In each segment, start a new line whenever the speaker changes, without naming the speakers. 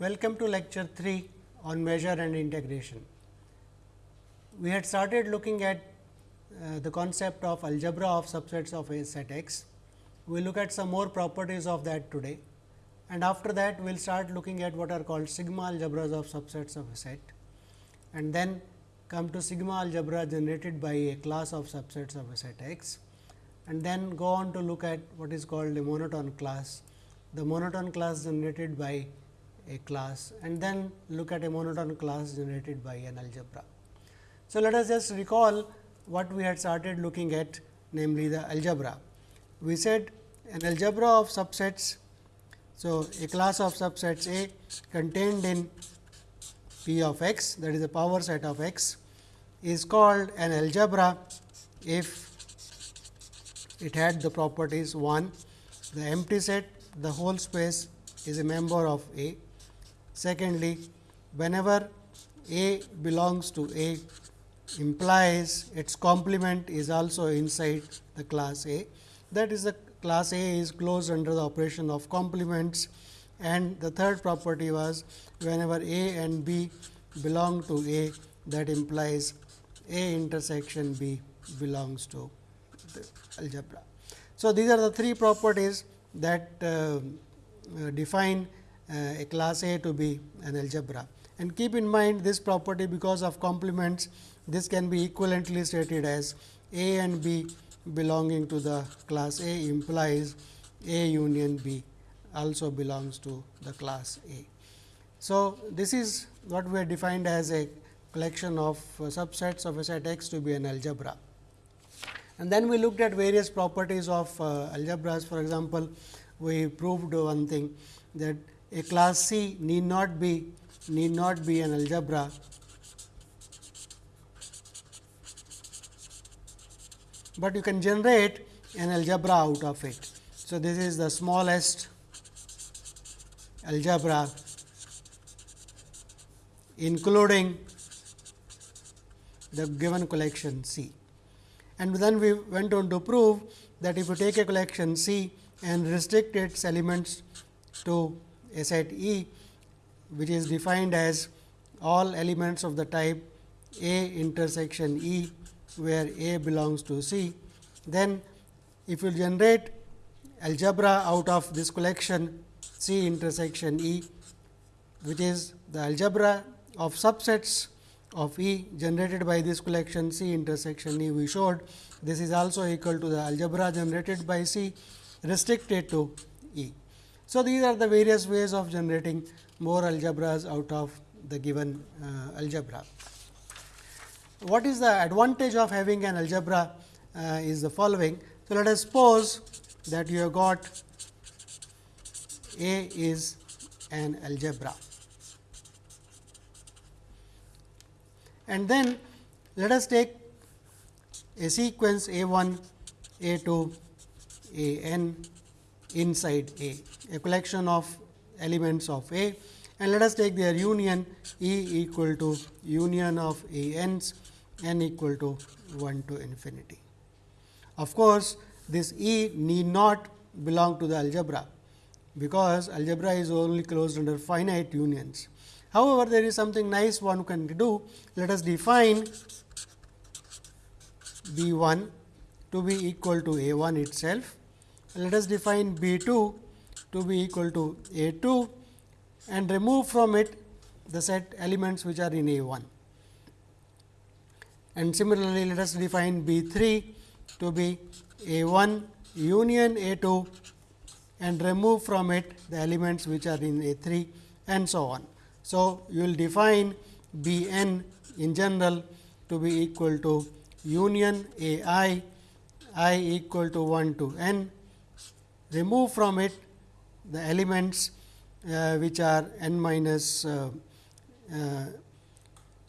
Welcome to lecture 3 on measure and integration. We had started looking at uh, the concept of algebra of subsets of a set X. We will look at some more properties of that today and after that we will start looking at what are called sigma algebras of subsets of a set and then come to sigma algebra generated by a class of subsets of a set X and then go on to look at what is called a monotone class, the monotone class generated by a class and then look at a monotone class generated by an algebra. So, let us just recall what we had started looking at namely the algebra. We said an algebra of subsets. So, a class of subsets A contained in P of x that is a power set of x is called an algebra if it had the properties 1 the empty set the whole space is a member of A. Secondly, whenever A belongs to A implies its complement is also inside the class A. That is the class A is closed under the operation of complements and the third property was whenever A and B belong to A that implies A intersection B belongs to the algebra. So, these are the three properties that uh, uh, define a class A to be an algebra. And keep in mind this property because of complements this can be equivalently stated as A and B belonging to the class A implies A union B also belongs to the class A. So, this is what we have defined as a collection of uh, subsets of a set X to be an algebra. And then we looked at various properties of uh, algebras. For example, we proved one thing that a class C need not be need not be an algebra but you can generate an algebra out of it. So, this is the smallest algebra including the given collection C. And then we went on to prove that if you take a collection C and restrict its elements to set E, which is defined as all elements of the type A intersection E where A belongs to C, then if you generate algebra out of this collection C intersection E, which is the algebra of subsets of E generated by this collection C intersection E we showed this is also equal to the algebra generated by C restricted to. So, these are the various ways of generating more algebras out of the given uh, algebra what is the advantage of having an algebra uh, is the following. So, let us suppose that you have got A is an algebra and then let us take a sequence A 1, A 2, A n inside A, a collection of elements of A and let us take their union E equal to union of A n's n equal to 1 to infinity. Of course, this E need not belong to the algebra, because algebra is only closed under finite unions. However, there is something nice one can do. Let us define B 1 to be equal to A 1 itself. Let us define B 2 to be equal to A 2 and remove from it the set elements which are in A 1 and similarly, let us define B 3 to be A 1 union A 2 and remove from it the elements which are in A 3 and so on. So, you will define B n in general to be equal to union A i i equal to 1 to n, remove from it the elements uh, which are n minus uh, uh,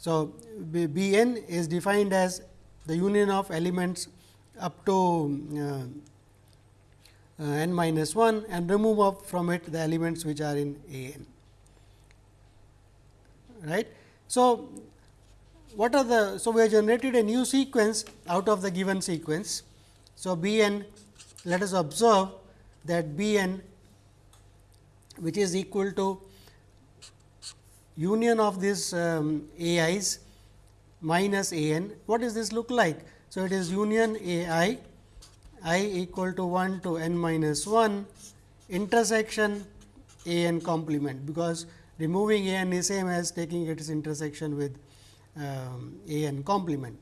so, B, n is defined as the union of elements up to uh, uh, n minus 1 and remove up from it the elements which are in A n. Right. So, what are the so we have generated a new sequence out of the given sequence. So, B n let us observe that B n which is equal to union of this um, AIs minus A n. What does this look like? So, it is union A i i equal to 1 to n minus 1 intersection A n complement, because removing A n is same as taking its intersection with um, A n complement.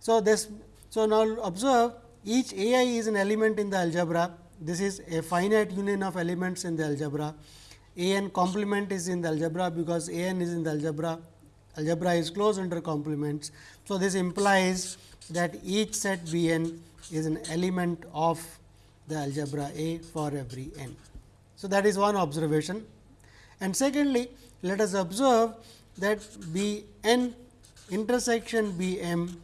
So, this so now observe each A i is an element in the algebra. This is a finite union of elements in the algebra. A n complement is in the algebra, because A n is in the algebra, algebra is closed under complements. So, this implies that each set B n is an element of the algebra A for every n. So, that is one observation. And secondly, let us observe that B n intersection B m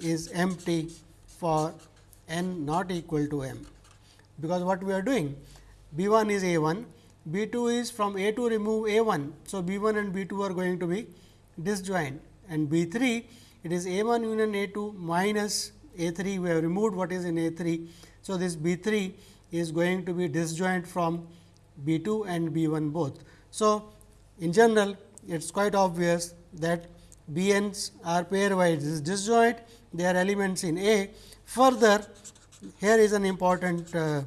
is empty for n not equal to m, because what we are doing B 1 is A 1, B 2 is from A 2 remove A 1. So, B 1 and B 2 are going to be disjoint and B 3 it is A 1 union A 2 minus A 3 we have removed what is in A 3. So, this B 3 is going to be disjoint from B 2 and B 1 both. So, in general it is quite obvious that B n's are pairwise disjoint they are elements in A. Further here is an important uh,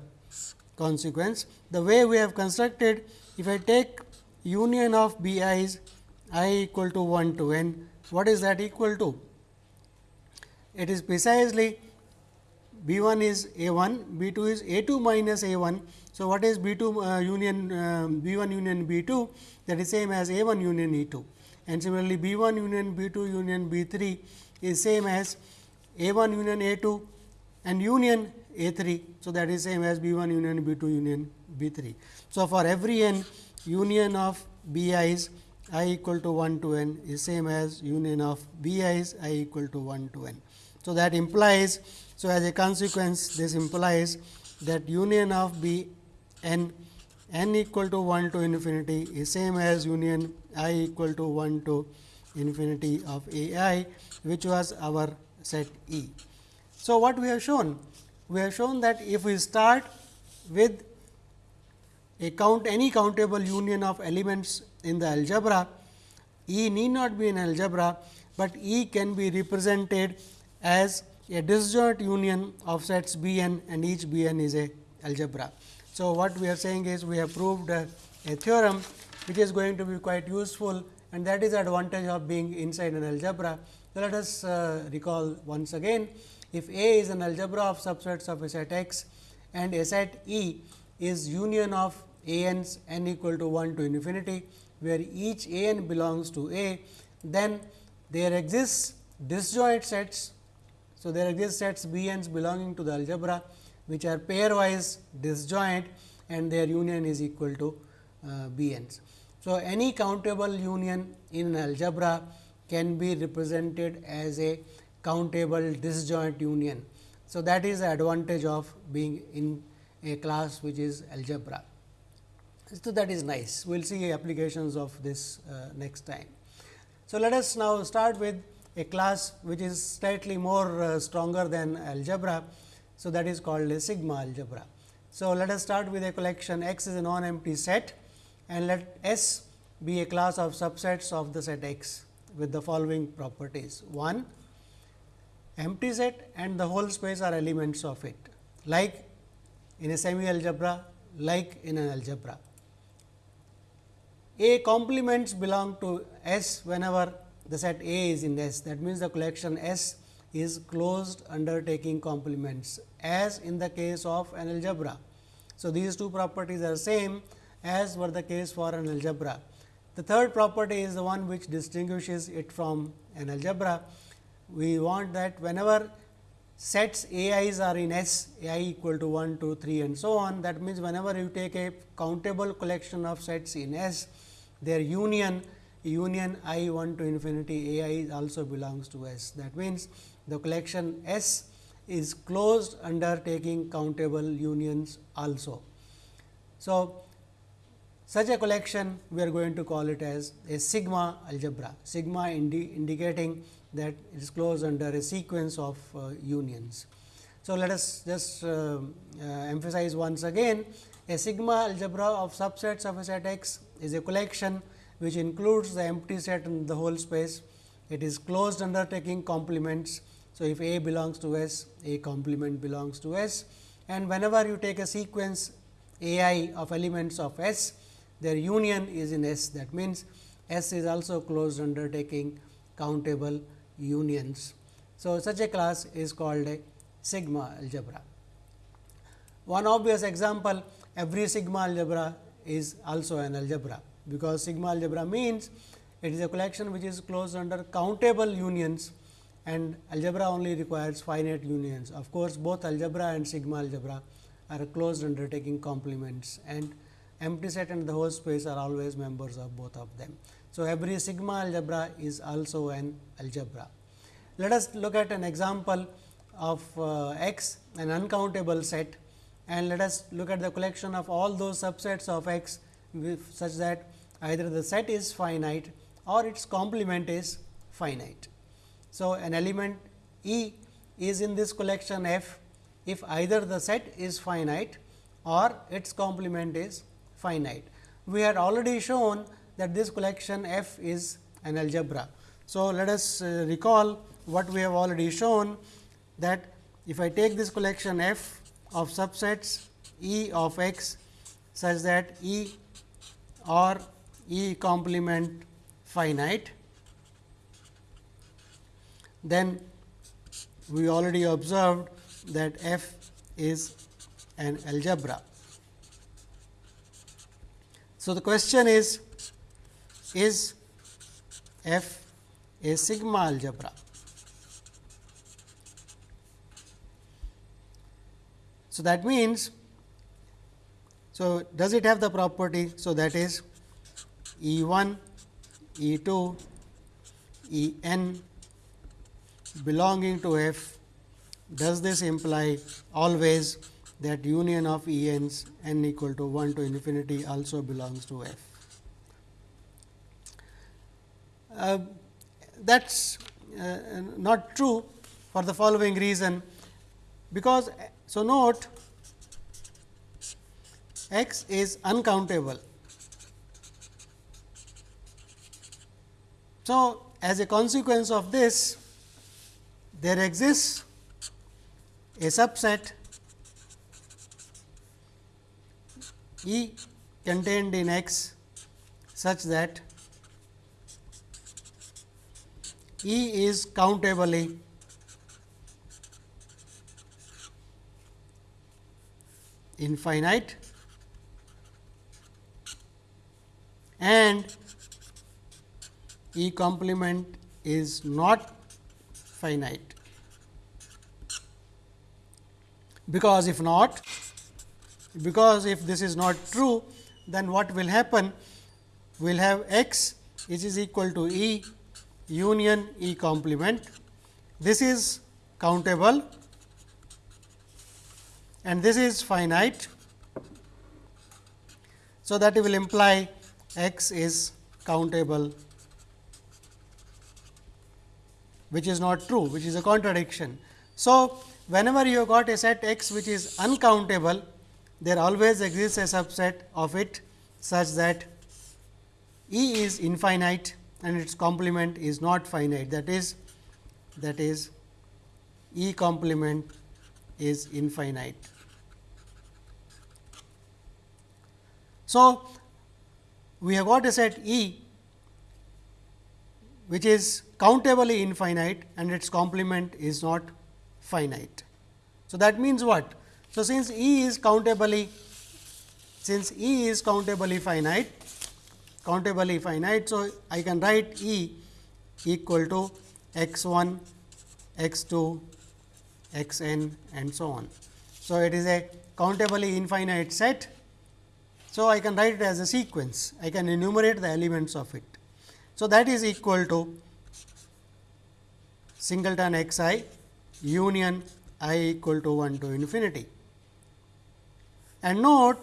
consequence. The way we have constructed if I take union of B i's i equal to 1 to n what is that equal to? It is precisely B 1 is A 1, B 2 is A 2 minus A 1. So, what is B 2 uh, union uh, B 1 union B 2 that is same as A 1 union E 2 and similarly, B 1 union B 2 union B 3 is same as A 1 union A 2 and union A 3. So, that is same as B 1 union B 2 union B 3. So, for every n union of B i's i equal to 1 to n is same as union of B i's i equal to 1 to n. So, that implies, so as a consequence this implies that union of B n n equal to 1 to infinity is same as union i equal to 1 to infinity of a i which was our set E. So, what we have shown? We have shown that if we start with a count any countable union of elements in the algebra, E need not be an algebra, but E can be represented as a disjoint union of sets B n and each B n is a algebra. So, what we are saying is we have proved a, a theorem which is going to be quite useful and that is the advantage of being inside an algebra. So, let us uh, recall once again if A is an algebra of subsets of a set X and a set E is union of A n's n equal to 1 to infinity, where each A n belongs to A, then there exists disjoint sets so, there exist sets B n's belonging to the algebra which are pairwise disjoint and their union is equal to uh, B n's. So, any countable union in an algebra can be represented as a countable disjoint union. So, that is the advantage of being in a class which is algebra. So, that is nice. We will see applications of this uh, next time. So, let us now start with a class which is slightly more uh, stronger than algebra. So, that is called a sigma algebra. So, let us start with a collection X is a non-empty set and let S be a class of subsets of the set X with the following properties. 1 empty set and the whole space are elements of it like in a semi algebra like in an algebra. A complements belong to S whenever the set A is in S. That means, the collection S is closed under taking complements as in the case of an algebra. So, these two properties are same as were the case for an algebra. The third property is the one which distinguishes it from an algebra. We want that whenever sets A i's are in S, A i equal to 1, 2, 3 and so on. That means, whenever you take a countable collection of sets in S, their union union i 1 to infinity a i also belongs to S. That means, the collection S is closed under taking countable unions also. So, such a collection we are going to call it as a sigma algebra, sigma indi indicating that is closed under a sequence of uh, unions. So, let us just uh, uh, emphasize once again a sigma algebra of subsets of a set X is a collection which includes the empty set and the whole space. It is closed undertaking complements. So, if A belongs to S, A complement belongs to S and whenever you take a sequence A i of elements of S, their union is in S. That means, S is also closed undertaking countable unions. So, such a class is called a sigma algebra. One obvious example every sigma algebra is also an algebra, because sigma algebra means it is a collection which is closed under countable unions and algebra only requires finite unions. Of course, both algebra and sigma algebra are closed undertaking complements and empty set and the whole space are always members of both of them. So, every sigma algebra is also an algebra. Let us look at an example of uh, X an uncountable set and let us look at the collection of all those subsets of X such that either the set is finite or its complement is finite. So, an element E is in this collection F if either the set is finite or its complement is finite. We had already shown that this collection F is an algebra. So, let us uh, recall what we have already shown that if I take this collection F of subsets E of x such that E or E complement finite then we already observed that f is an algebra. So, the question is is f a sigma algebra. So, that means, so does it have the property? So, that is E 1, E 2, E n belonging to f does this imply always that union of E n's n equal to 1 to infinity also belongs to f. Uh, that is uh, not true for the following reason, because so note x is uncountable. So, as a consequence of this there exists a subset E contained in X such that E is countably infinite and E complement is not finite. Because if not, because if this is not true, then what will happen? We will have x which is equal to E union E complement. This is countable and this is finite. So, that will imply x is countable which is not true, which is a contradiction. So, whenever you have got a set x which is uncountable, there always exists a subset of it such that E is infinite and its complement is not finite that is that is E complement is infinite. So, we have got a set E which is countably infinite and its complement is not finite. So, that means what? So, since E is countably since E is countably finite countably finite. So, I can write E equal to x 1 x 2 x n and so on. So, it is a countably infinite set. So, I can write it as a sequence I can enumerate the elements of it. So, that is equal to singleton x i union i equal to 1 to infinity. And note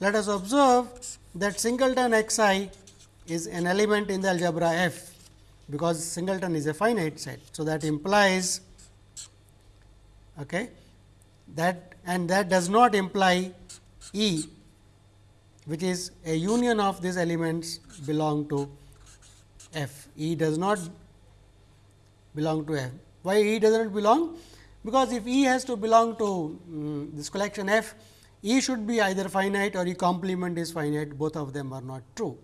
let us observe that singleton x i is an element in the algebra f, because singleton is a finite set. So, that implies okay, that and that does not imply E which is a union of these elements belong to F. E does not belong to F. Why E does not belong? Because if E has to belong to um, this collection F, E should be either finite or E complement is finite, both of them are not true.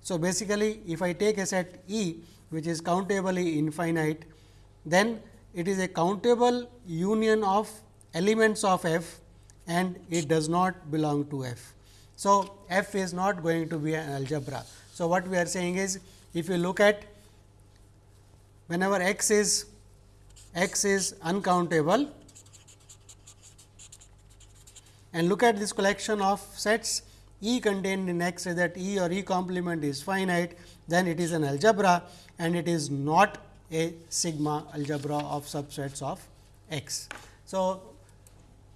So, basically if I take a set E which is countably infinite, then it is a countable union of elements of F and it does not belong to F. So, F is not going to be an algebra. So, what we are saying is if you look at whenever x is x is uncountable and look at this collection of sets E contained in X that E or E complement is finite, then it is an algebra and it is not a sigma algebra of subsets of X. So,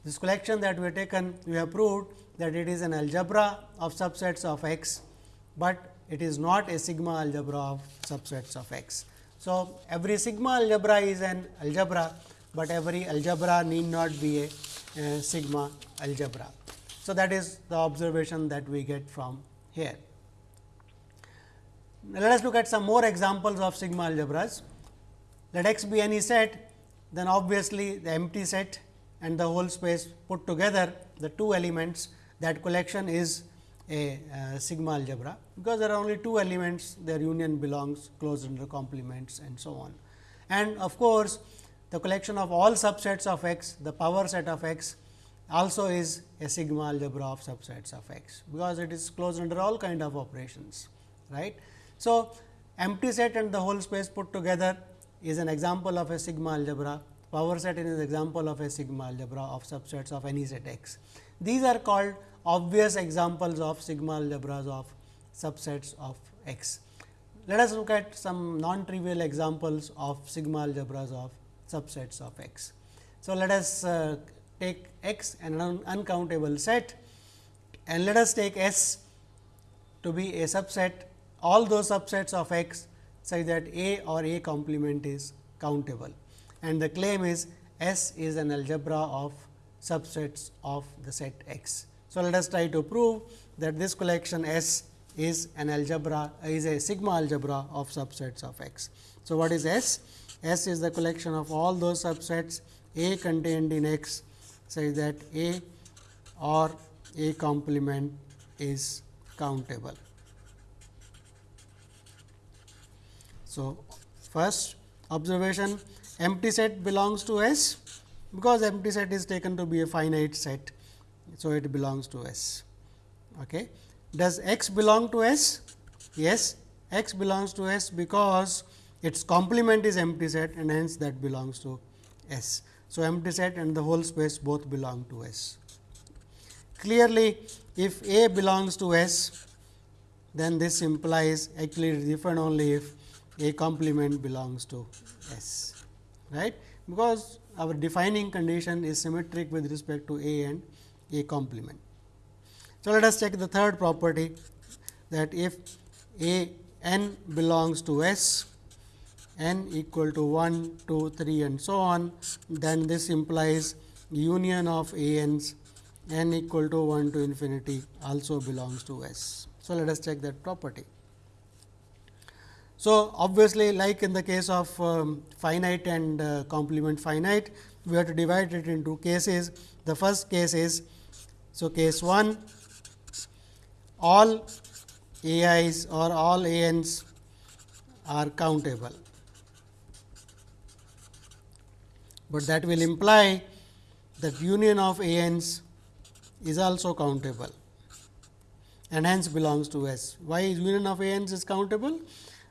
this collection that we have taken, we have proved that it is an algebra of subsets of X, but it is not a sigma algebra of subsets of X. So, every sigma algebra is an algebra, but every algebra need not be a, a sigma algebra. So, that is the observation that we get from here. Let us look at some more examples of sigma algebras. Let x be any set, then obviously, the empty set and the whole space put together the two elements that collection is a uh, sigma algebra, because there are only two elements their union belongs closed under complements and so on. And of course, the collection of all subsets of x, the power set of x also is a sigma algebra of subsets of x, because it is closed under all kind of operations. right? So, empty set and the whole space put together is an example of a sigma algebra, power set is an example of a sigma algebra of subsets of any set x. These are called obvious examples of sigma algebras of subsets of x. Let us look at some non-trivial examples of sigma algebras of subsets of x. So, let us uh, take x an un uncountable set and let us take S to be a subset all those subsets of x such that A or A complement is countable and the claim is S is an algebra of subsets of the set x. So, let us try to prove that this collection S is an algebra is a sigma algebra of subsets of x. So, what is S? S is the collection of all those subsets A contained in x such that A or A complement is countable. So, first observation empty set belongs to S because empty set is taken to be a finite set so, it belongs to S. Okay. Does x belong to S? Yes, x belongs to S because its complement is empty set and hence that belongs to S. So, empty set and the whole space both belong to S. Clearly, if A belongs to S, then this implies actually different only if A complement belongs to S, right, because our defining condition is symmetric with respect to A and a complement. So, let us check the third property that if A n belongs to S n equal to 1, 2, 3 and so on, then this implies union of A n's n equal to 1 to infinity also belongs to S. So, let us check that property. So, obviously, like in the case of um, finite and uh, complement finite, we have to divide it into cases. The first case is so, case 1 all a i's or all a n's are countable, but that will imply that union of a n's is also countable and hence belongs to S. Why is union of a n's is countable?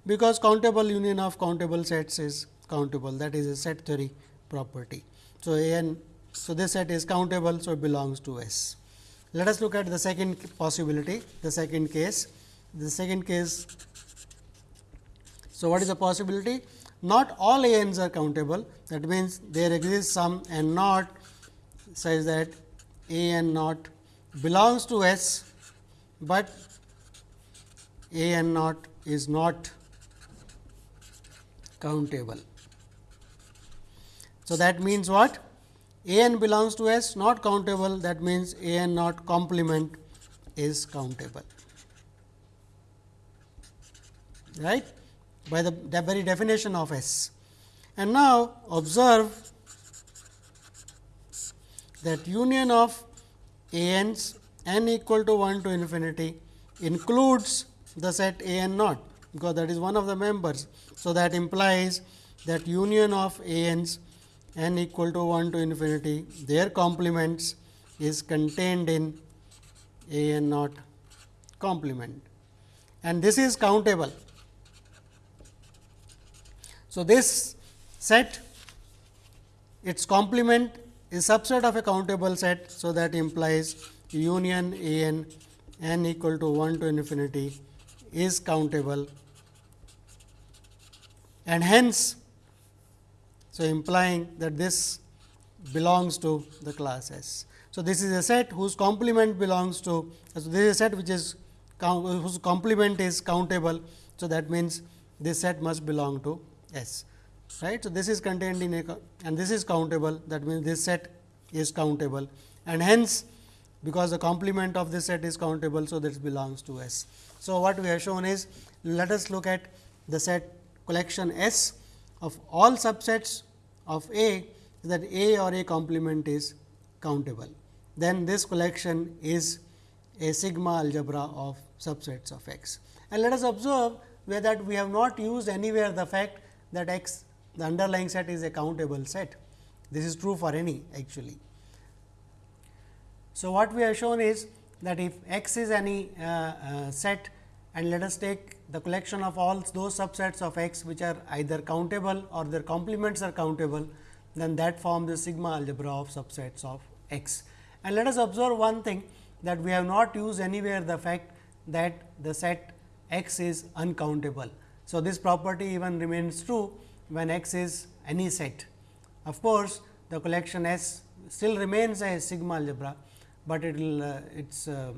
Because countable union of countable sets is countable that is a set theory property. So, a n so this set is countable, so it belongs to S. Let us look at the second possibility, the second case. The second case, so what is the possibility? Not all a n's are countable, that means there exists some n naught such that a n naught belongs to S, but a n naught is not countable. So, that means what? A n belongs to S not countable that means a n not complement is countable right by the, the very definition of S. And now, observe that union of a n's n equal to 1 to infinity includes the set a n naught, because that is one of the members. So, that implies that union of a n's n equal to 1 to infinity their complements is contained in a n naught complement and this is countable. So, this set its complement is subset of a countable set. So, that implies union a n n equal to 1 to infinity is countable and hence, so implying that this belongs to the class S. So, this is a set whose complement belongs to, so this is a set which is whose complement is countable. So, that means this set must belong to S right. So, this is contained in a and this is countable that means, this set is countable and hence, because the complement of this set is countable. So, this belongs to S. So, what we have shown is let us look at the set collection S of all subsets of A that A or A complement is countable. Then this collection is a sigma algebra of subsets of X. And let us observe where that we have not used anywhere the fact that X the underlying set is a countable set. This is true for any actually. So, what we have shown is that if x is any uh, uh, set and let us take the collection of all those subsets of x which are either countable or their complements are countable, then that forms the sigma algebra of subsets of x. And let us observe one thing that we have not used anywhere the fact that the set x is uncountable. So, this property even remains true when x is any set. Of course, the collection S still remains a sigma algebra, but it will uh, its uh,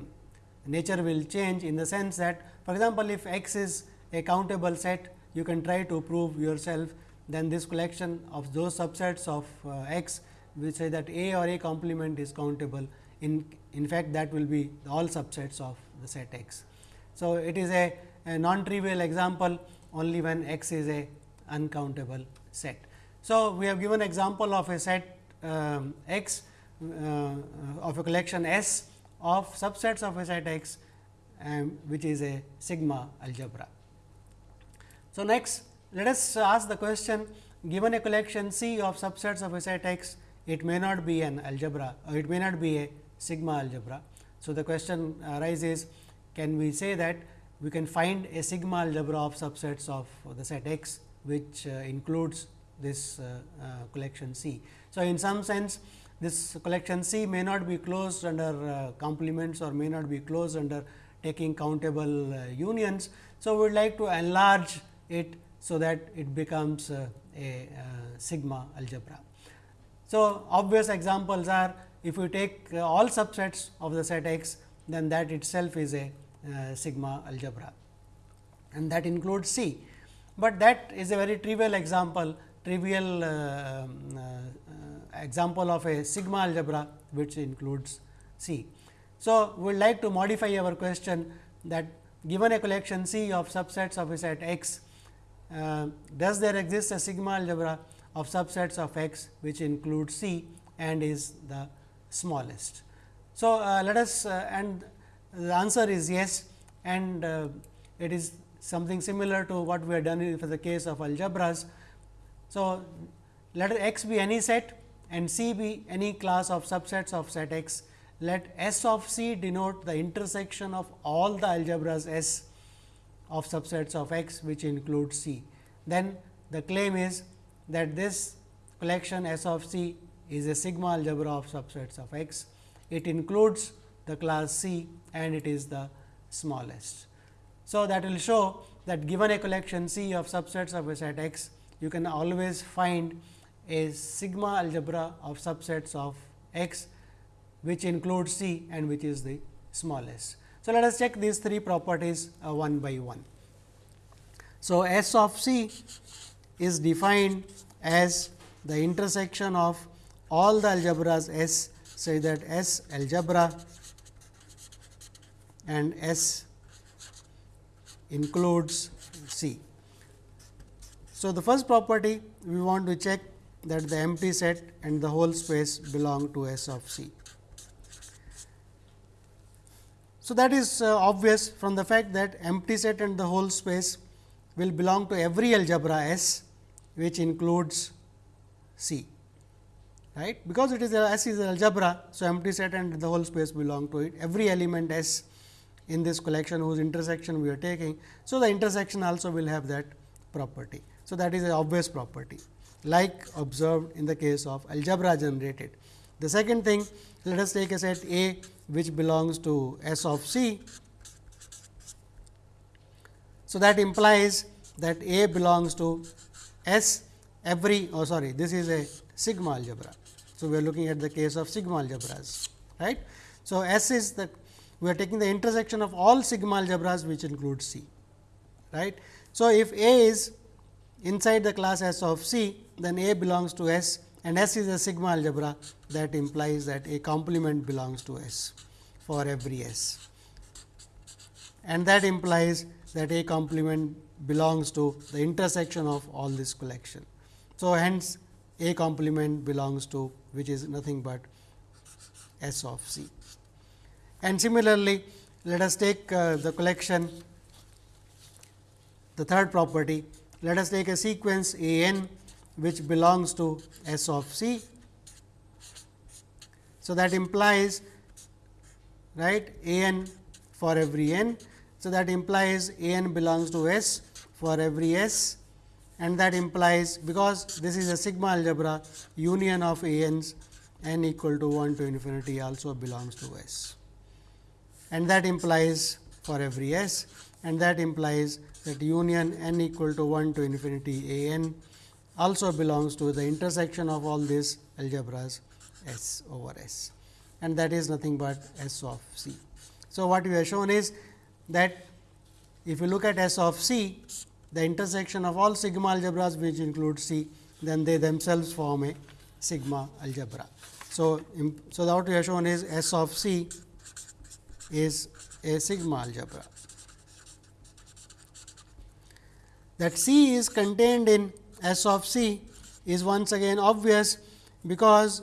nature will change in the sense that for example, if x is a countable set you can try to prove yourself then this collection of those subsets of uh, x we say that A or A complement is countable in in fact that will be all subsets of the set x. So, it is a, a non trivial example only when x is a uncountable set. So, we have given example of a set um, x uh, of a collection S of subsets of a set x um, which is a sigma algebra. So, next let us ask the question given a collection C of subsets of a set x it may not be an algebra or it may not be a sigma algebra. So, the question arises can we say that we can find a sigma algebra of subsets of the set x which uh, includes this uh, uh, collection C. So, in some sense this collection C may not be closed under complements or may not be closed under taking countable unions. So, we would like to enlarge it so that it becomes a, a sigma algebra. So, obvious examples are if we take all subsets of the set X then that itself is a uh, sigma algebra and that includes C but that is a very trivial example trivial uh, um, uh, example of a sigma algebra which includes C. So, we would like to modify our question that given a collection C of subsets of a set x, uh, does there exist a sigma algebra of subsets of x which includes C and is the smallest. So, uh, let us uh, and the answer is yes and uh, it is something similar to what we have done for the case of algebras. So, let x be any set and C be any class of subsets of set x. Let S of C denote the intersection of all the algebras S of subsets of x which includes C. Then the claim is that this collection S of C is a sigma algebra of subsets of x. It includes the class C and it is the smallest. So, that will show that given a collection C of subsets of a set x, you can always find a sigma algebra of subsets of x, which includes C and which is the smallest. So, let us check these three properties uh, one by one. So, S of C is defined as the intersection of all the algebras S say that S algebra and S includes C. So, the first property we want to check that the empty set and the whole space belong to S of C. So, that is uh, obvious from the fact that empty set and the whole space will belong to every algebra S which includes C right because it is a S is an algebra. So, empty set and the whole space belong to it every element S in this collection whose intersection we are taking. So, the intersection also will have that property. So, that is an obvious property like observed in the case of algebra generated. The second thing let us take a set A which belongs to S of C. So, that implies that A belongs to S every oh sorry this is a sigma algebra. So, we are looking at the case of sigma algebras right. So, S is the we are taking the intersection of all sigma algebras which include C right. So, if A is inside the class S of C then A belongs to S and S is a sigma algebra that implies that a complement belongs to S for every S and that implies that a complement belongs to the intersection of all this collection. So, hence a complement belongs to which is nothing but S of C. And similarly, let us take uh, the collection the third property. Let us take a sequence A n which belongs to S of C. So, that implies right A n for every n. So, that implies A n belongs to S for every S and that implies because this is a sigma algebra union of A n's n equal to 1 to infinity also belongs to S. And that implies for every S and that implies that union n equal to 1 to infinity A n also belongs to the intersection of all these algebras S over S and that is nothing but S of C. So, what we have shown is that if you look at S of C, the intersection of all sigma algebras which include C, then they themselves form a sigma algebra. So, so what we have shown is S of C is a sigma algebra. That C is contained in S of C is once again obvious, because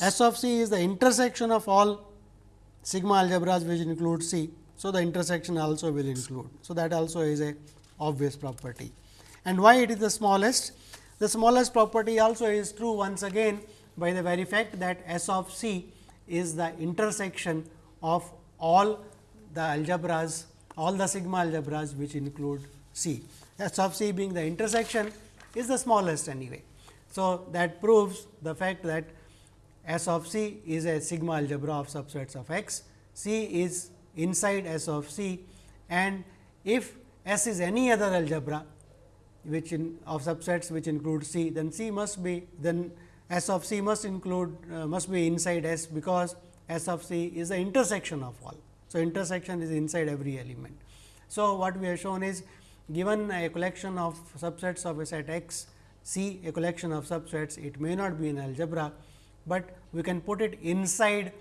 S of C is the intersection of all sigma algebras which include C. So, the intersection also will include. So, that also is a obvious property. And why it is the smallest? The smallest property also is true once again by the very fact that S of C is the intersection of all the algebras, all the sigma algebras which include C. S of C being the intersection is the smallest anyway. So, that proves the fact that S of C is a sigma algebra of subsets of X, C is inside S of C and if S is any other algebra which in of subsets which include C, then C must be then S of C must include uh, must be inside S because S of C is the intersection of all. So, intersection is inside every element. So, what we have shown is given a collection of subsets of a set X, C a collection of subsets, it may not be an algebra, but we can put it inside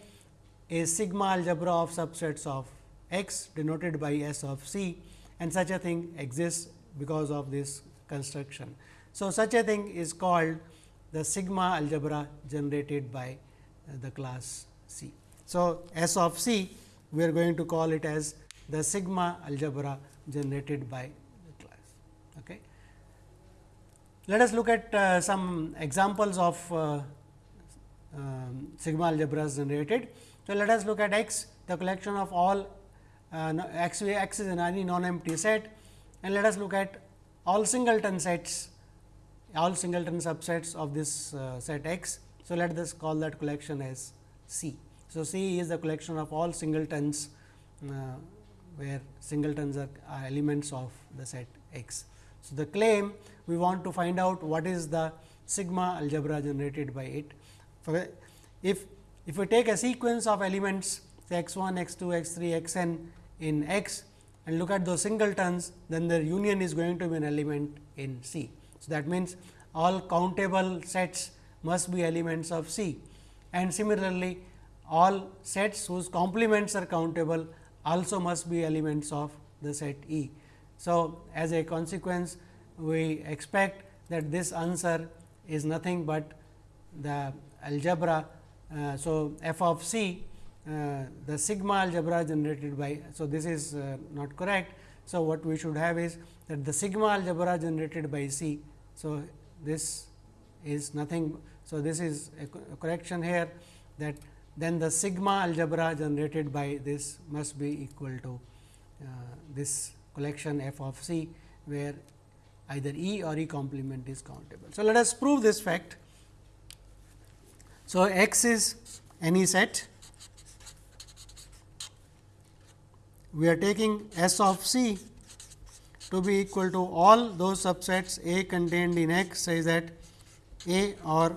a sigma algebra of subsets of X denoted by S of C and such a thing exists because of this construction. So, such a thing is called the sigma algebra generated by the class C. So, S of C we are going to call it as the sigma algebra generated by Okay. Let us look at uh, some examples of uh, um, sigma algebras generated. So, let us look at X the collection of all uh, X, X is an any non-empty set and let us look at all singleton sets all singleton subsets of this uh, set X. So, let us call that collection as C. So, C is the collection of all singletons uh, where singletons are, are elements of the set X. So, the claim we want to find out what is the sigma algebra generated by it. If, if we take a sequence of elements say x 1, x 2, x 3, x n in X and look at those singletons, then the union is going to be an element in C. So, that means, all countable sets must be elements of C and similarly all sets whose complements are countable also must be elements of the set E. So, as a consequence we expect that this answer is nothing but the algebra. Uh, so, f of c uh, the sigma algebra generated by. So, this is uh, not correct. So, what we should have is that the sigma algebra generated by C. So, this is nothing. So, this is a correction here that then the sigma algebra generated by this must be equal to uh, this collection f of C, where either E or E complement is countable. So, let us prove this fact. So, X is any set we are taking S of C to be equal to all those subsets A contained in X such that A or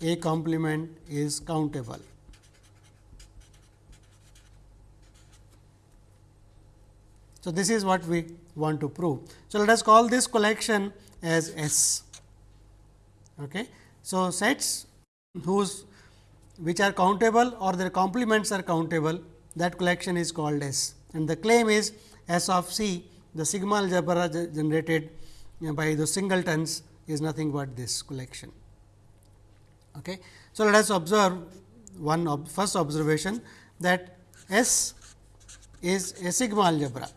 A complement is countable. So, this is what we want to prove. So, let us call this collection as S. Okay. So, sets whose which are countable or their complements are countable that collection is called S and the claim is S of C the sigma algebra generated by the singletons is nothing but this collection. Okay. So, let us observe one ob first observation that S is a sigma algebra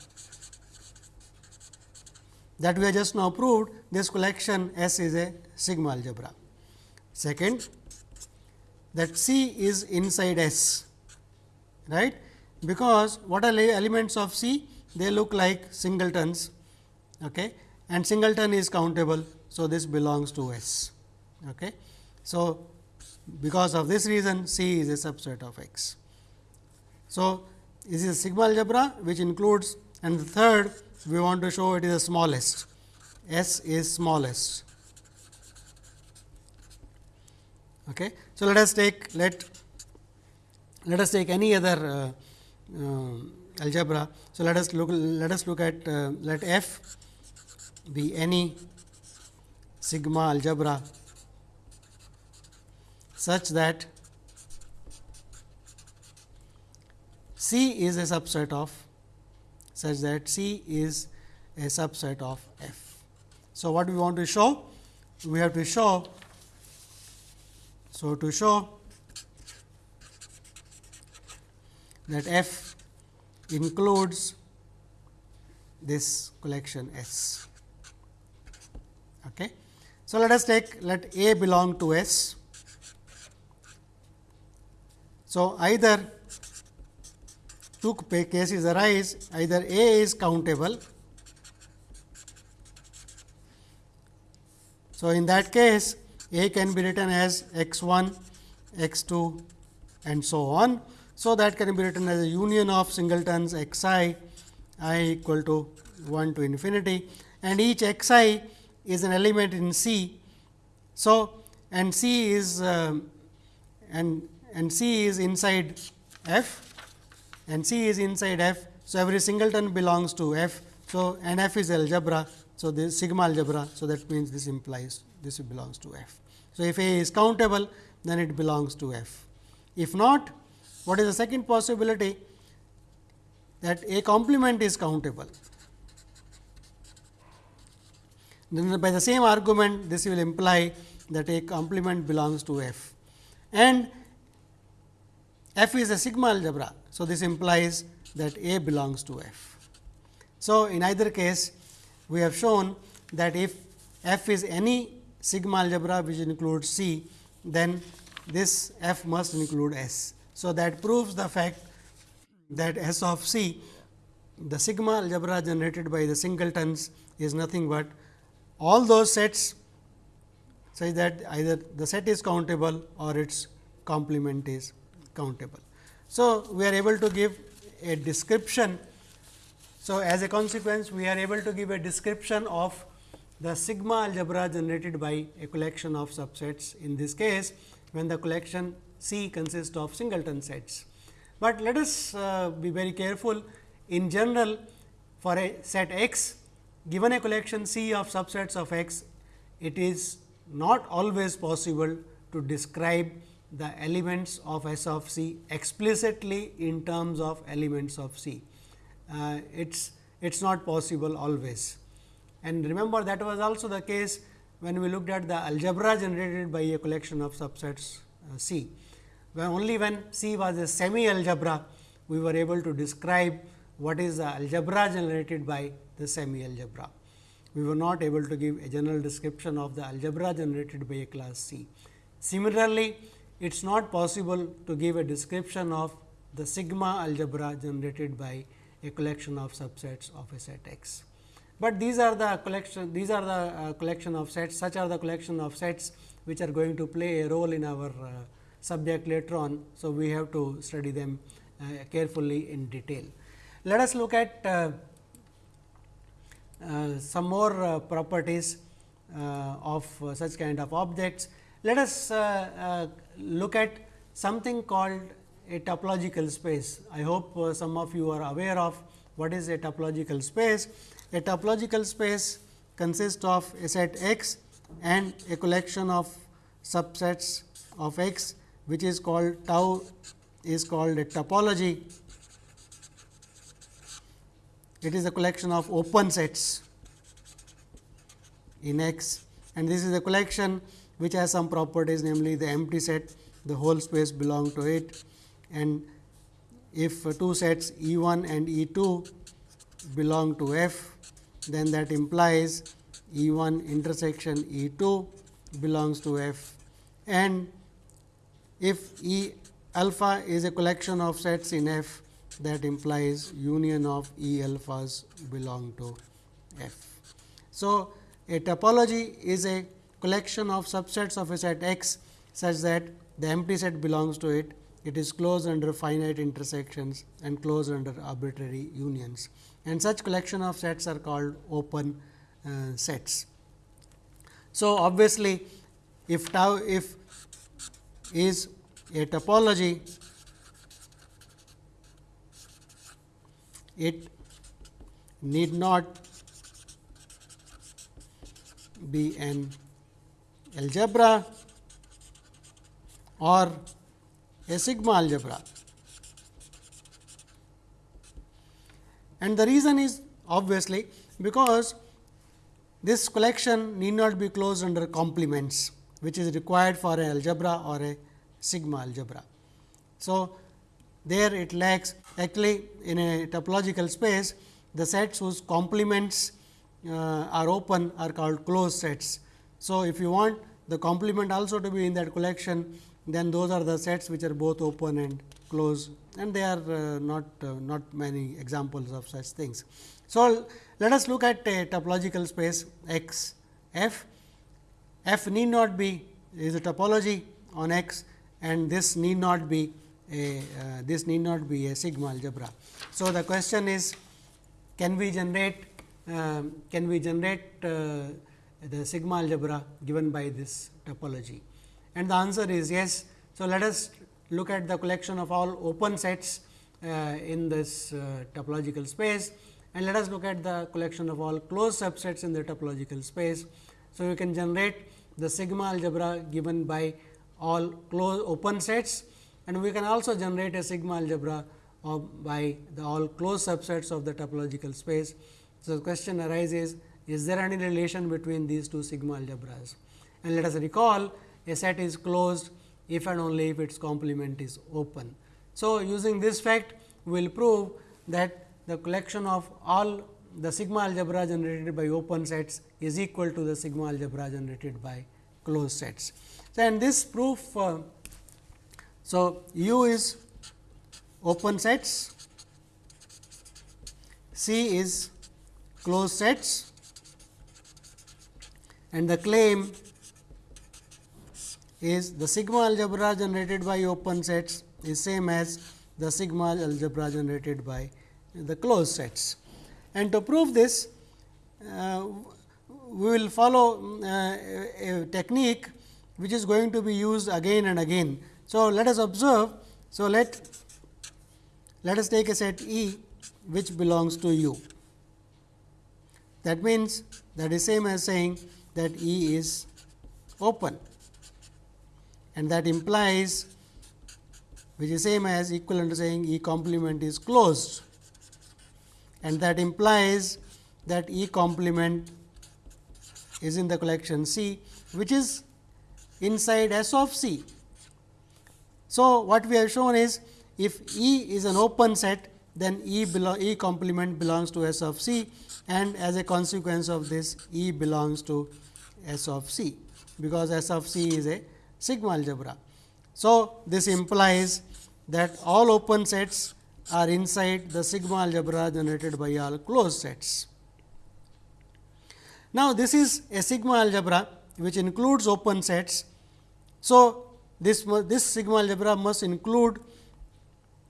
that we have just now proved this collection S is a sigma algebra. Second, that C is inside S, right, because what are the elements of C? They look like singletons okay, and singleton is countable. So, this belongs to S. Okay. So, because of this reason C is a subset of X. So, this is a sigma algebra which includes and the third we want to show it is the smallest, S is smallest. Okay. So, let us take let let us take any other uh, uh, algebra. So, let us look let us look at uh, let f be any sigma algebra such that C is a subset of such that C is a subset of F. So, what we want to show? We have to show. So, to show that F includes this collection S. Okay. So, let us take let A belong to S. So, either two cases arise either A is countable. So, in that case A can be written as x 1, x 2 and so on. So, that can be written as a union of singletons x i i equal to 1 to infinity and each x i is an element in C. So, and C is uh, and and C is inside F and C is inside F. So, every singleton belongs to F. So, and F is algebra. So, this sigma algebra. So, that means this implies this belongs to F. So, if A is countable then it belongs to F. If not what is the second possibility that A complement is countable. Then by the same argument this will imply that A complement belongs to F and F is a sigma algebra. So, this implies that A belongs to F. So, in either case we have shown that if F is any sigma algebra which includes C, then this F must include S. So, that proves the fact that S of C the sigma algebra generated by the singletons is nothing but all those sets such that either the set is countable or its complement is countable. So, we are able to give a description. So, as a consequence, we are able to give a description of the sigma algebra generated by a collection of subsets in this case, when the collection C consists of singleton sets. But let us uh, be very careful in general for a set X given a collection C of subsets of X, it is not always possible to describe the elements of S of C explicitly in terms of elements of C. Uh, it's it's not possible always. And remember that was also the case when we looked at the algebra generated by a collection of subsets uh, C. When only when C was a semi algebra, we were able to describe what is the algebra generated by the semi algebra. We were not able to give a general description of the algebra generated by a class C. Similarly, it is not possible to give a description of the sigma algebra generated by a collection of subsets of a set X. But these are the collection these are the uh, collection of sets such are the collection of sets which are going to play a role in our uh, subject later on. So, we have to study them uh, carefully in detail. Let us look at uh, uh, some more uh, properties of such kind of objects. Let us uh, uh, look at something called a topological space. I hope uh, some of you are aware of what is a topological space. A topological space consists of a set X and a collection of subsets of X which is called tau is called a topology. It is a collection of open sets in X and this is a collection which has some properties namely the empty set the whole space belong to it and if two sets E 1 and E 2 belong to F then that implies E 1 intersection E 2 belongs to F and if E alpha is a collection of sets in F that implies union of E alphas belong to F. So, a topology is a collection of subsets of a set X such that the empty set belongs to it. It is closed under finite intersections and closed under arbitrary unions and such collection of sets are called open uh, sets. So, obviously, if tau if is a topology, it need not be an algebra or a sigma algebra. And the reason is obviously, because this collection need not be closed under complements which is required for a algebra or a sigma algebra. So, there it lacks actually in a topological space the sets whose complements uh, are open are called closed sets. So, if you want the complement also to be in that collection then those are the sets which are both open and closed and they are uh, not uh, not many examples of such things. So, let us look at a topological space X f f need not be is a topology on X and this need not be a uh, this need not be a sigma algebra. So, the question is can we generate uh, can we generate uh, the sigma algebra given by this topology and the answer is yes. So, let us look at the collection of all open sets uh, in this uh, topological space and let us look at the collection of all closed subsets in the topological space. So, you can generate the sigma algebra given by all closed open sets and we can also generate a sigma algebra by the all closed subsets of the topological space. So, the question arises is there any relation between these two sigma algebras and let us recall a set is closed if and only if its complement is open. So, using this fact we will prove that the collection of all the sigma algebra generated by open sets is equal to the sigma algebra generated by closed sets. So, and this proof, uh, so U is open sets, C is closed sets and the claim is the sigma algebra generated by open sets is same as the sigma algebra generated by the closed sets. And to prove this, uh, we will follow uh, a technique which is going to be used again and again. So, let us observe. So, let let us take a set E which belongs to U. That means, that is same as saying that E is open and that implies which is same as equivalent to saying E complement is closed and that implies that E complement is in the collection C which is inside S of C. So, what we have shown is if E is an open set then E, e complement belongs to S of C and as a consequence of this E belongs to S of C, because S of C is a sigma algebra. So, this implies that all open sets are inside the sigma algebra generated by all closed sets. Now, this is a sigma algebra which includes open sets. So, this, this sigma algebra must include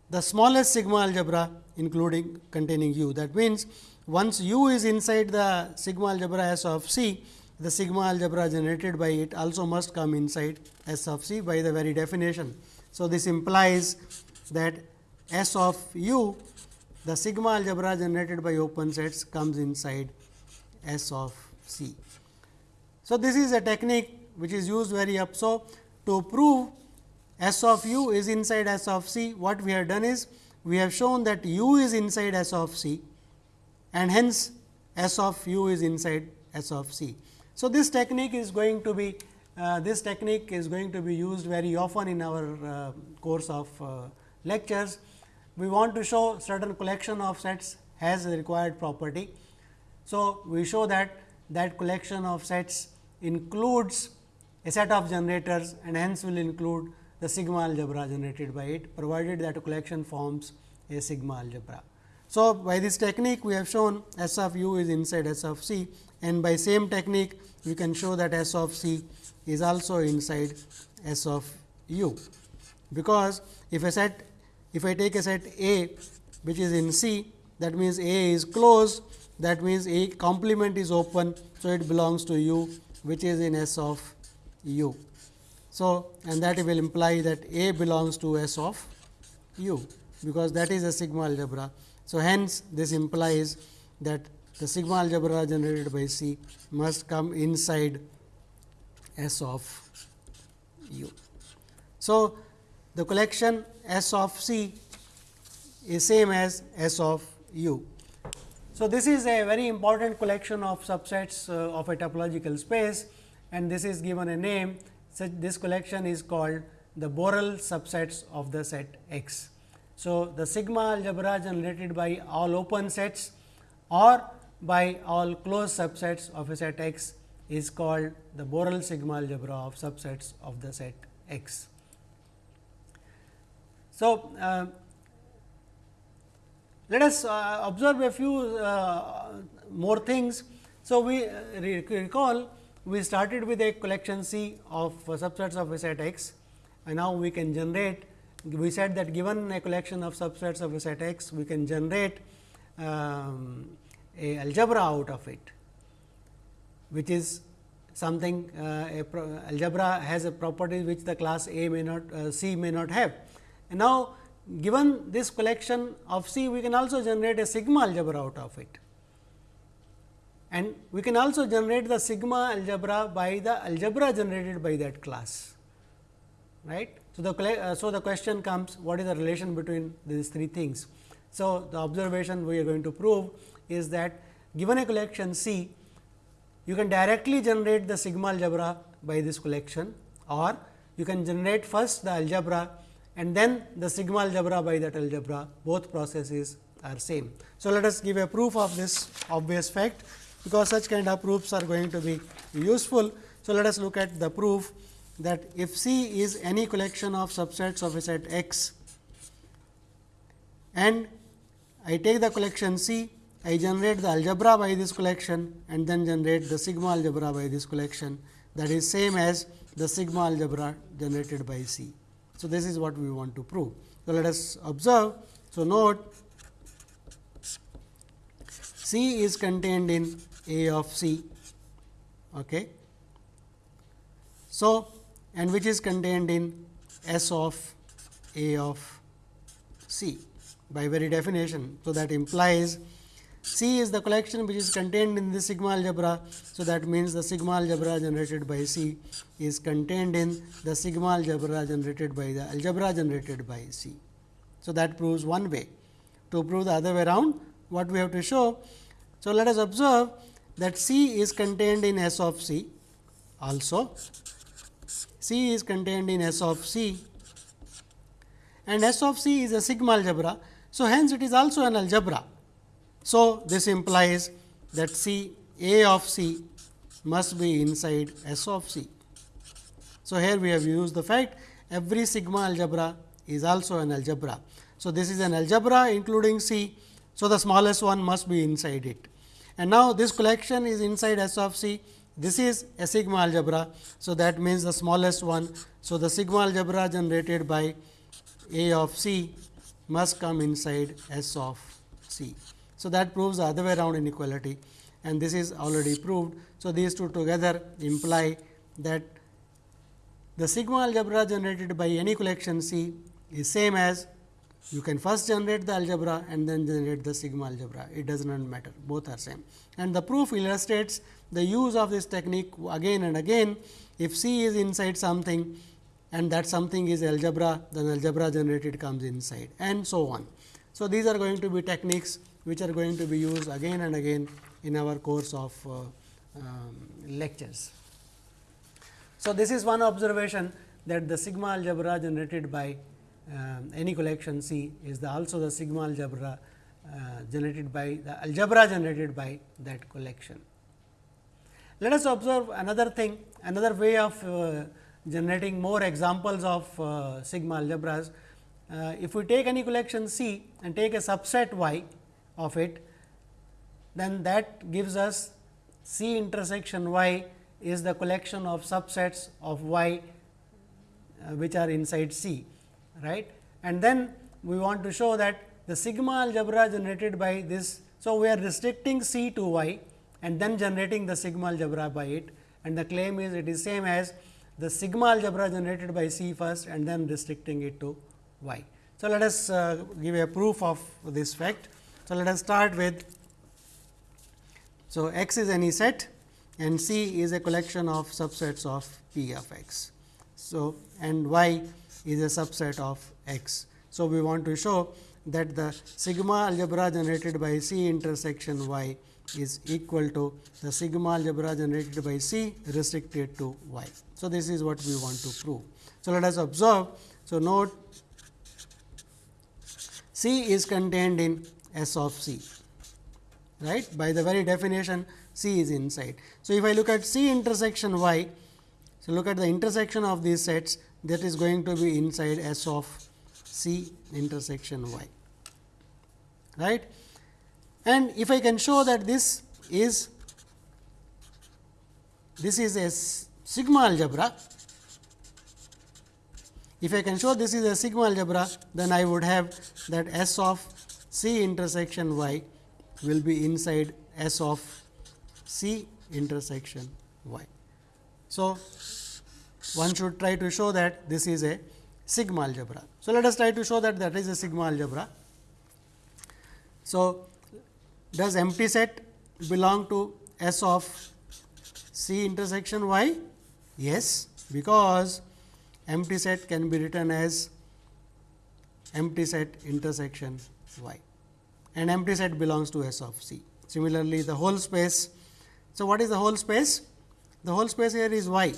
the smallest sigma algebra including containing u. That means, once u is inside the sigma algebra S of C, the sigma algebra generated by it also must come inside S of C by the very definition. So, this implies that S of u the sigma algebra generated by open sets comes inside S of C. So, this is a technique which is used very up. So, to prove S of u is inside S of C, what we have done is we have shown that u is inside S of C and hence S of u is inside S of C. So, this technique is going to be uh, this technique is going to be used very often in our uh, course of uh, lectures. We want to show certain collection of sets has a required property. So, we show that that collection of sets includes a set of generators and hence will include the sigma algebra generated by it provided that a collection forms a sigma algebra. So, by this technique we have shown S of u is inside S of c and by same technique we can show that S of c is also inside S of u, because if a set if I take a set A which is in C that means A is closed that means A complement is open. So, it belongs to u which is in S of u. So, and that will imply that A belongs to S of u, because that is a sigma algebra. So, hence this implies that the sigma algebra generated by C must come inside S of u. So, the collection S of C is same as S of u. So, this is a very important collection of subsets uh, of a topological space and this is given a name such this collection is called the Borel subsets of the set X. So, the sigma algebra generated by all open sets or by all closed subsets of a set X is called the Borel sigma algebra of subsets of the set X. So, uh, let us uh, observe a few uh, more things. So, we uh, recall we started with a collection C of subsets of a set X and now we can generate we said that given a collection of subsets of a set X we can generate um, a algebra out of it which is something uh, algebra has a property which the class A may not uh, C may not have. And now, given this collection of C we can also generate a sigma algebra out of it and we can also generate the sigma algebra by the algebra generated by that class right. So, the uh, so the question comes what is the relation between these three things. So, the observation we are going to prove is that given a collection C you can directly generate the sigma algebra by this collection or you can generate first the algebra and then the sigma algebra by that algebra both processes are same. So, let us give a proof of this obvious fact because such kind of proofs are going to be useful. So, let us look at the proof that if C is any collection of subsets of a set X and I take the collection C, I generate the algebra by this collection and then generate the sigma algebra by this collection that is same as the sigma algebra generated by C. So, this is what we want to prove. So, let us observe. So, note C is contained in A of C. Okay. So, and which is contained in S of A of C by very definition. So, that implies C is the collection which is contained in the sigma algebra. So, that means the sigma algebra generated by C is contained in the sigma algebra generated by the algebra generated by C. So, that proves one way. To prove the other way around, what we have to show? So, let us observe that C is contained in S of C also. C is contained in S of C and S of C is a sigma algebra. So, hence it is also an algebra. So, this implies that C A of C must be inside S of C. So, here we have used the fact every sigma algebra is also an algebra. So, this is an algebra including C. So, the smallest one must be inside it. And now, this collection is inside S of C. This is a sigma algebra. So, that means the smallest one. So, the sigma algebra generated by A of C must come inside S of C. So, that proves the other way around inequality and this is already proved. So, these two together imply that the sigma algebra generated by any collection C is same as you can first generate the algebra and then generate the sigma algebra. It does not matter, both are same. And the proof illustrates the use of this technique again and again. If C is inside something and that something is algebra, then algebra generated comes inside and so on. So, these are going to be techniques which are going to be used again and again in our course of uh, um, lectures. So, this is one observation that the sigma algebra generated by uh, any collection C is the also the sigma algebra uh, generated by the algebra generated by that collection. Let us observe another thing, another way of uh, generating more examples of uh, sigma algebras. Uh, if we take any collection C and take a subset y of it, then that gives us C intersection y is the collection of subsets of y uh, which are inside C, right. And then we want to show that the sigma algebra generated by this. So, we are restricting C to y and then generating the sigma algebra by it and the claim is it is same as the sigma algebra generated by C first and then restricting it to y. So, let us uh, give a proof of this fact. So, let us start with so x is any set and C is a collection of subsets of P of x. So, and y is a subset of x. So, we want to show that the sigma algebra generated by C intersection y is equal to the sigma algebra generated by C restricted to y. So, this is what we want to prove. So, let us observe. So, note C is contained in S of C, right. By the very definition C is inside. So, if I look at C intersection y, so look at the intersection of these sets that is going to be inside S of C intersection y, right. And if I can show that this is this is a sigma algebra, if I can show this is a sigma algebra, then I would have that S of C intersection y will be inside S of C intersection y. So, one should try to show that this is a sigma algebra. So, let us try to show that that is a sigma algebra. So, does empty set belong to S of C intersection y? Yes, because empty set can be written as empty set intersection y and empty set belongs to S of C. Similarly, the whole space. So, what is the whole space? The whole space here is y.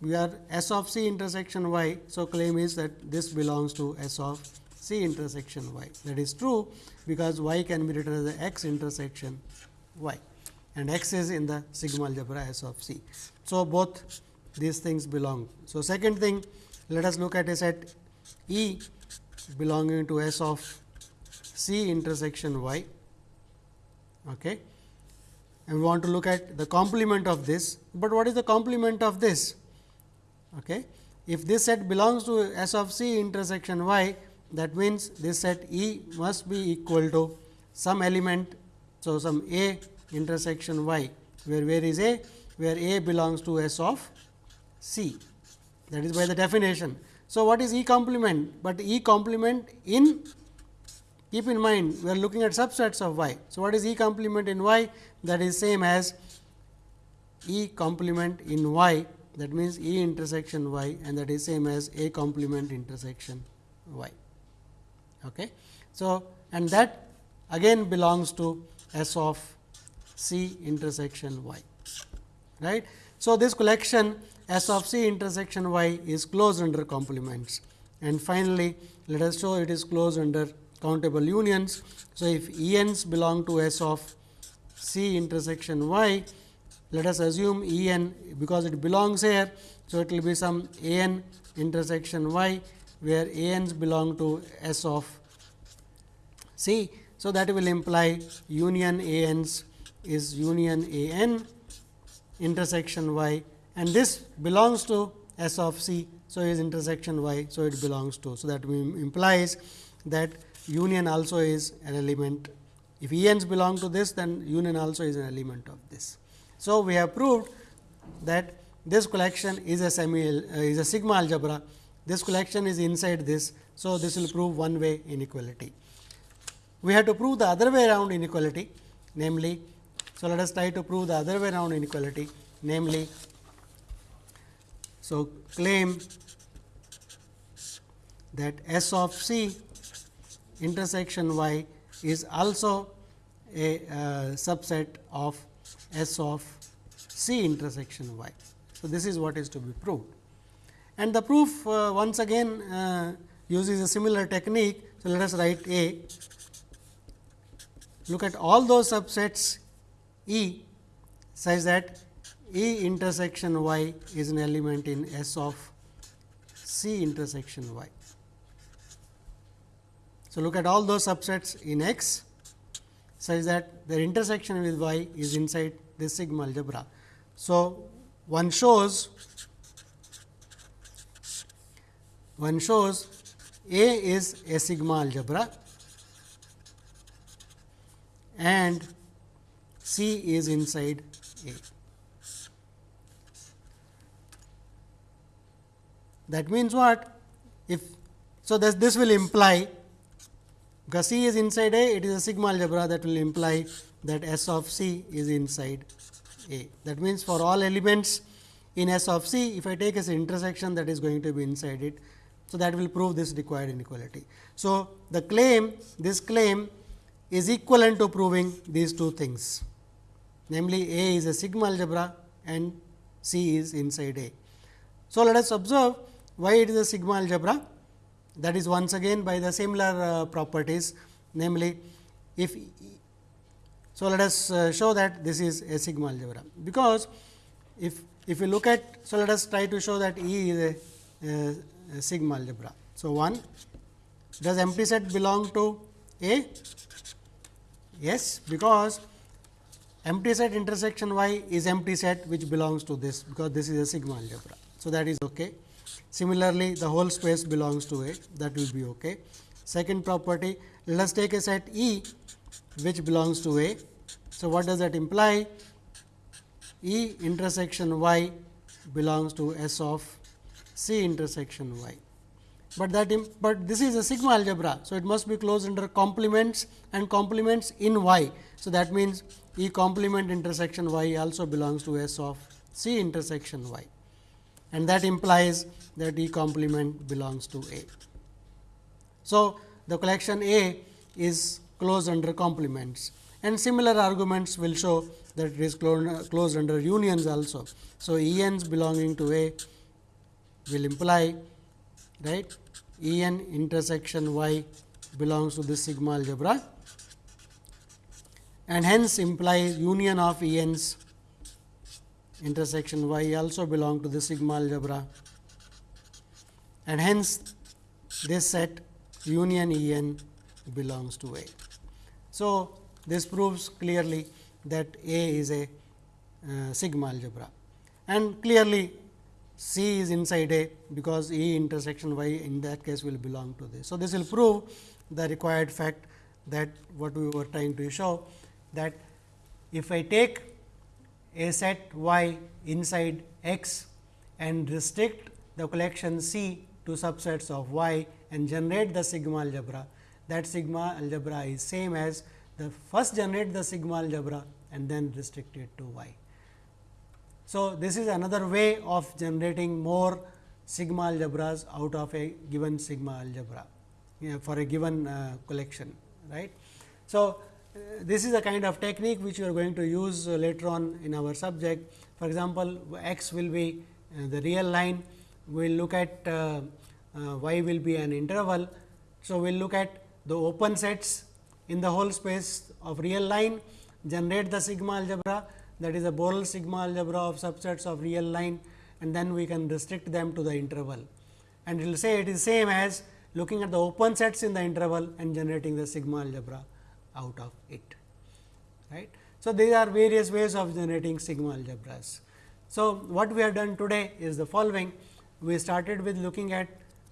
We are S of C intersection y. So, claim is that this belongs to S of C intersection y. That is true, because y can be written as x intersection y and x is in the sigma algebra S of C. So, both these things belong. So, second thing let us look at a set E belonging to S of C intersection y okay. and we want to look at the complement of this, but what is the complement of this? Okay. If this set belongs to S of C intersection y, that means this set E must be equal to some element. So, some A intersection y, where where is A? Where A belongs to S of C that is by the definition. So, what is E complement? But E complement in keep in mind we are looking at subsets of y. So, what is E complement in y? That is same as E complement in y that means E intersection y and that is same as A complement intersection y. Okay. So, and that again belongs to S of C intersection y. Right. So, this collection S of C intersection y is closed under complements and finally, let us show it is closed under countable unions. So, if E n's belong to S of C intersection y, let us assume E n because it belongs here. So, it will be some A n intersection y where A n's belong to S of C. So, that will imply union A n's is union A n intersection y and this belongs to S of C. So, is intersection y. So, it belongs to. So, that implies that union also is an element. If E n's belong to this, then union also is an element of this. So, we have proved that this collection is a semi uh, is a sigma algebra. This collection is inside this. So, this will prove one way inequality. We have to prove the other way around inequality namely, so let us try to prove the other way around inequality namely, so claim that S of C intersection y is also a uh, subset of S of C intersection y. So, this is what is to be proved and the proof uh, once again uh, uses a similar technique. So, let us write A look at all those subsets E such that E intersection y is an element in S of C intersection y. So, look at all those subsets in X such that their intersection with y is inside this sigma algebra. So, one shows one shows A is a sigma algebra and C is inside A. That means what? If so, this, this will imply because C is inside A, it is a sigma algebra that will imply that S of C is inside A. That means, for all elements in S of C, if I take as intersection that is going to be inside it. So, that will prove this required inequality. So, the claim this claim is equivalent to proving these two things namely A is a sigma algebra and C is inside A. So, let us observe why it is a sigma algebra that is once again by the similar uh, properties namely if so let us uh, show that this is a sigma algebra because if if you look at so let us try to show that E is a, a, a sigma algebra. So, 1 does empty set belong to A? Yes, because empty set intersection y is empty set which belongs to this because this is a sigma algebra. So, that is okay. Similarly, the whole space belongs to A that will be okay. Second property let us take a set E which belongs to A. So, what does that imply? E intersection y belongs to S of C intersection y. But that but this is a sigma algebra. So, it must be closed under complements and complements in y. So, that means E complement intersection y also belongs to S of C intersection y and that implies that E complement belongs to A. So, the collection A is closed under complements and similar arguments will show that it is closed under unions also. So, E n's belonging to A will imply right E n intersection y belongs to this sigma algebra and hence implies union of E n's intersection y also belong to the sigma algebra and hence this set union E n belongs to A. So, this proves clearly that A is a uh, sigma algebra and clearly C is inside A because E intersection y in that case will belong to this. So, this will prove the required fact that what we were trying to show that if I take a set y inside x and restrict the collection C to subsets of y and generate the sigma algebra, that sigma algebra is same as the first generate the sigma algebra and then restrict it to y. So, this is another way of generating more sigma algebras out of a given sigma algebra you know, for a given uh, collection right. So, uh, this is a kind of technique which we are going to use uh, later on in our subject. For example, x will be uh, the real line, we will look at uh, uh, y will be an interval. So, we will look at the open sets in the whole space of real line, generate the sigma algebra that is a Borel sigma algebra of subsets of real line and then we can restrict them to the interval. And it will say it is same as looking at the open sets in the interval and generating the sigma algebra out of it. Right. So, these are various ways of generating sigma algebras. So, what we have done today is the following. We started with looking at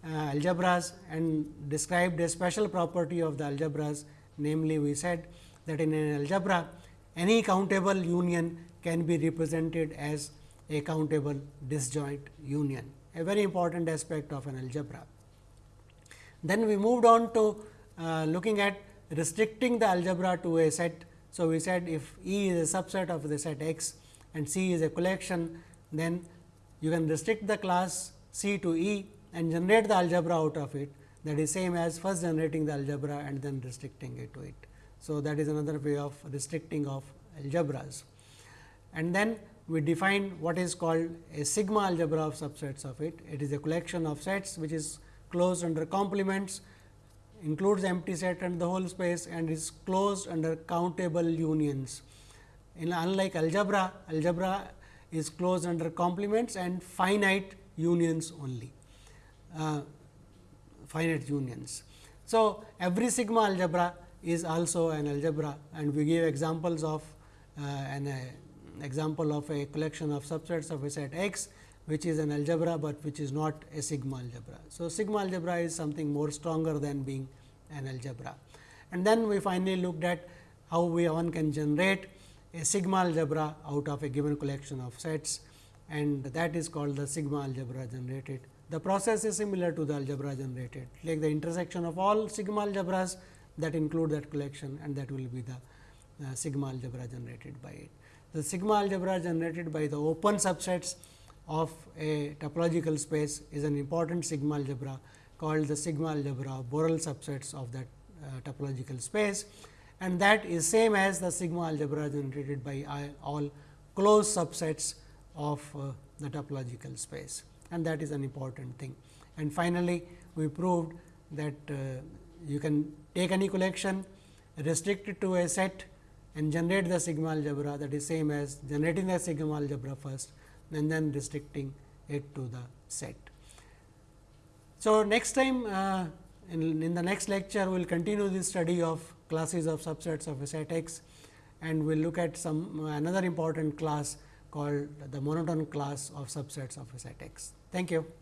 algebras and described a special property of the algebras. Namely, we said that in an algebra, any countable union can be represented as a countable disjoint union, a very important aspect of an algebra. Then we moved on to uh, looking at restricting the algebra to a set. So, we said if E is a subset of the set X and C is a collection, then you can restrict the class C to E and generate the algebra out of it that is same as first generating the algebra and then restricting it to it. So, that is another way of restricting of algebras. And then we define what is called a sigma algebra of subsets of it. It is a collection of sets which is closed under complements, includes empty set and the whole space and is closed under countable unions. In unlike algebra, algebra is closed under complements and finite unions only, finite unions. So, every sigma algebra is also an algebra and we give examples of uh, an uh, example of a collection of subsets of a set X, which is an algebra, but which is not a sigma algebra. So, sigma algebra is something more stronger than being an algebra. And then we finally looked at how we one can generate a sigma algebra out of a given collection of sets and that is called the sigma algebra generated. The process is similar to the algebra generated, like the intersection of all sigma algebras that include that collection and that will be the uh, sigma algebra generated by it. The sigma algebra generated by the open subsets of a topological space is an important sigma algebra called the sigma algebra of Borel subsets of that uh, topological space. And that is same as the sigma algebra generated by all closed subsets of uh, the topological space and that is an important thing. And finally, we proved that uh, you can take any collection, restrict it to a set and generate the sigma algebra that is same as generating the sigma algebra first and then restricting it to the set. So, next time uh, in, in the next lecture we will continue this study of classes of subsets of a set X and we will look at some another important class called the monotone class of subsets of a set X. Thank you.